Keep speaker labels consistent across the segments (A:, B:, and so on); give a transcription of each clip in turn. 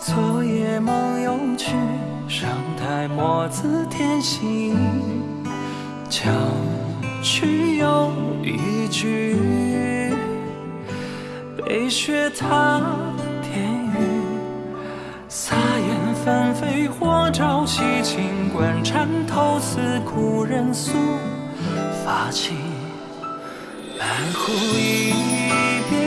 A: 昨夜梦又去，上台墨字添新，将去又一句，北雪踏天雨，洒烟纷飞火照西，清官缠头似故人诉发起，半壶一别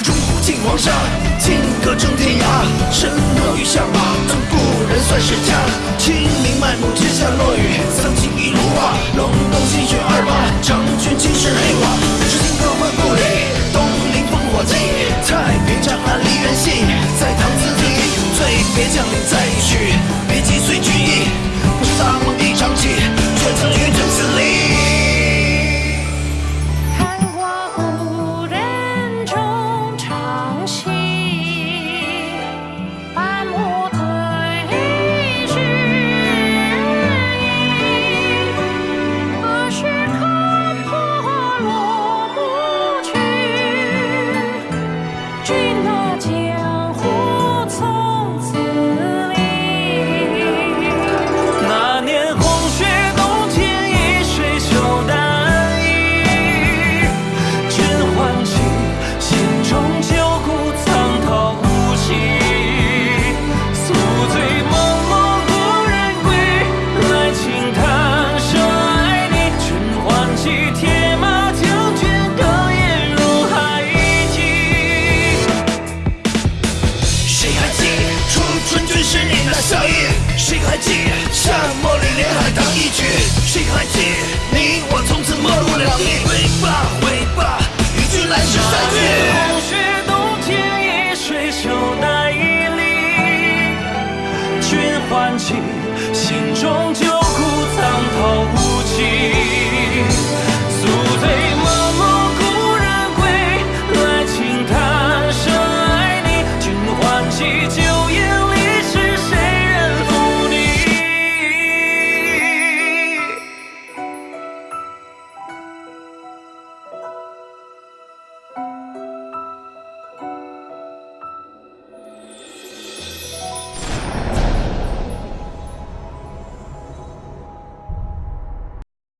A: 堤。
B: 哪儿钟鼓尽黄沙，金戈征天涯。身落雨下马，赠故人算是家。谁还记？像茉里、莲、海棠一
C: 曲。谁还记？你我从此陌路两立。挥罢，回罢，一句来世
A: 再聚。红雪冬青一水袖，奈一。君欢喜，心中旧骨藏头无迹。素朦胧故人归，来叹爱你。君。